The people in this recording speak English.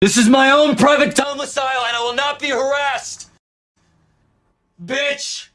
This is my own private domicile and I will not be harassed! Bitch!